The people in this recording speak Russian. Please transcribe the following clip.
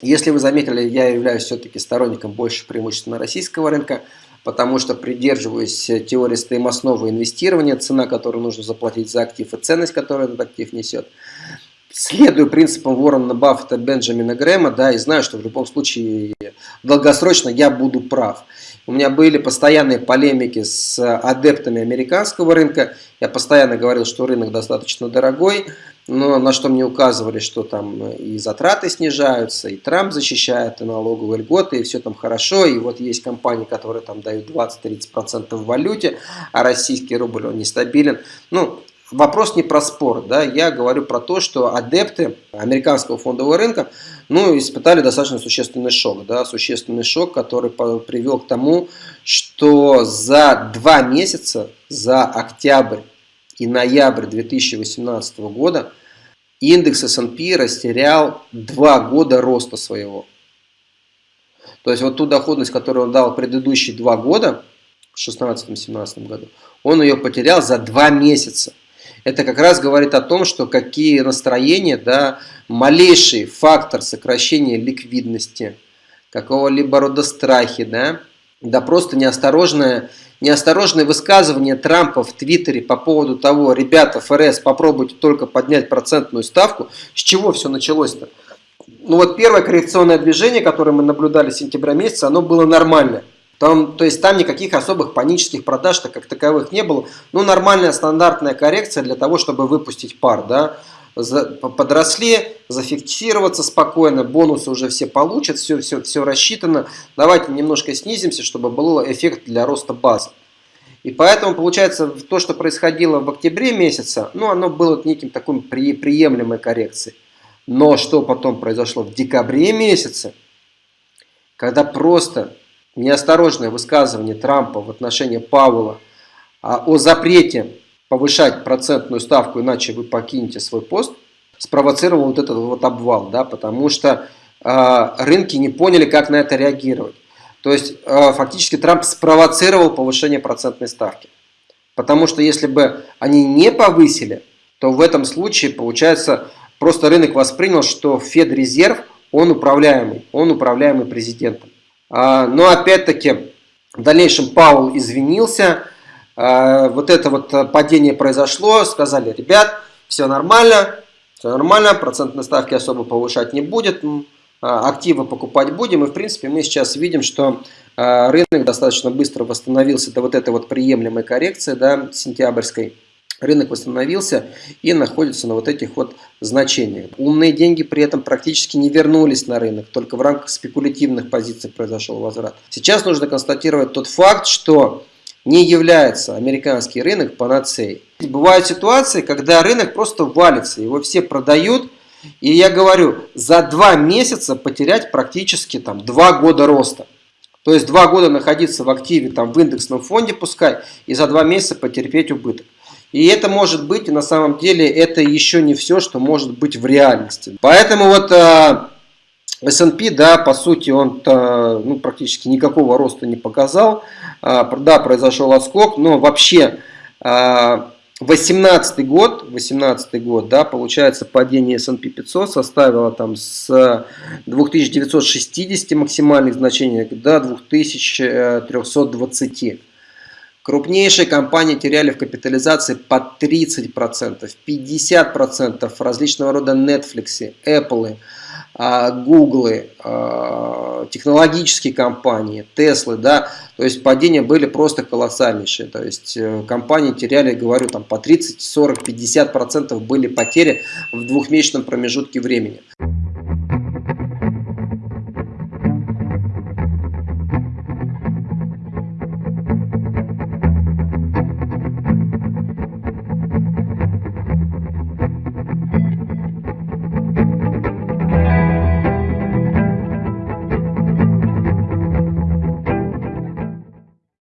Если вы заметили, я являюсь все-таки сторонником больше преимущественно российского рынка, потому что придерживаюсь теории стоимостного инвестирования, цена, которую нужно заплатить за актив и ценность, которую этот актив несет. Следую принципам Уоррена Баффета, Бенджамина Грэма, да, и знаю, что в любом случае долгосрочно я буду прав. У меня были постоянные полемики с адептами американского рынка. Я постоянно говорил, что рынок достаточно дорогой, но на что мне указывали, что там и затраты снижаются, и Трамп защищает, и налоговые льготы, и все там хорошо. И вот есть компании, которые там дают 20-30% в валюте, а российский рубль он нестабилен. Ну, вопрос не про спор, да, я говорю про то, что адепты американского фондового рынка, ну, испытали достаточно существенный шок, да, существенный шок, который привел к тому, что за два месяца, за октябрь и ноябрь 2018 года индекс S&P растерял два года роста своего. То есть вот ту доходность, которую он дал предыдущие два года, в 2016-2017 году, он ее потерял за два месяца это как раз говорит о том, что какие настроения, да, малейший фактор сокращения ликвидности, какого-либо рода страхи, да, да просто неосторожное, неосторожное высказывание Трампа в Твиттере по поводу того, ребята, ФРС, попробуйте только поднять процентную ставку, с чего все началось-то? Ну вот первое коррекционное движение, которое мы наблюдали с сентября месяца, оно было нормальное. Там, то есть там никаких особых панических продаж -то как таковых не было. Ну, нормальная стандартная коррекция для того, чтобы выпустить пар. Да? Подросли, зафиксироваться спокойно, бонусы уже все получат, все, все, все рассчитано. Давайте немножко снизимся, чтобы был эффект для роста базы. И поэтому, получается, то, что происходило в октябре месяца, ну, оно было неким такой при, приемлемой коррекцией. Но что потом произошло в декабре месяце, когда просто неосторожное высказывание Трампа в отношении Пауэлла а, о запрете повышать процентную ставку, иначе вы покинете свой пост, спровоцировал вот этот вот обвал, да, потому что э, рынки не поняли, как на это реагировать. То есть э, фактически Трамп спровоцировал повышение процентной ставки. Потому что если бы они не повысили, то в этом случае, получается, просто рынок воспринял, что Федрезерв, он управляемый, он управляемый президентом. А, но опять-таки в дальнейшем Паул извинился, вот это вот падение произошло, сказали, ребят, все нормально, все нормально, процентные ставки особо повышать не будет, а, активы покупать будем. И в принципе мы сейчас видим, что рынок достаточно быстро восстановился до вот этой вот приемлемой коррекции, да, сентябрьской рынок восстановился и находится на вот этих вот значениях. Умные деньги при этом практически не вернулись на рынок, только в рамках спекулятивных позиций произошел возврат. Сейчас нужно констатировать тот факт, что не является американский рынок панацеей. Бывают ситуации, когда рынок просто валится, его все продают, и я говорю, за два месяца потерять практически там два года роста. То есть два года находиться в активе, там, в индексном фонде пускай, и за два месяца потерпеть убыток. И это может быть, и на самом деле, это еще не все, что может быть в реальности. Поэтому вот э, S&P, да, по сути, он -то, ну, практически никакого роста не показал. Э, да, произошел отскок, но вообще... Э, 18 год, 18 год, да, получается падение S&P 500 составило там с 2960 максимальных значений до 2320. Крупнейшие компании теряли в капитализации по 30%, 50% различного рода Netflix, Apple, а, Google, а, технологические компании, Tesla, да, то есть падения были просто колоссальнейшие, то есть э, компании теряли, говорю, там по 30, 40, 50% были потери в двухмесячном промежутке времени.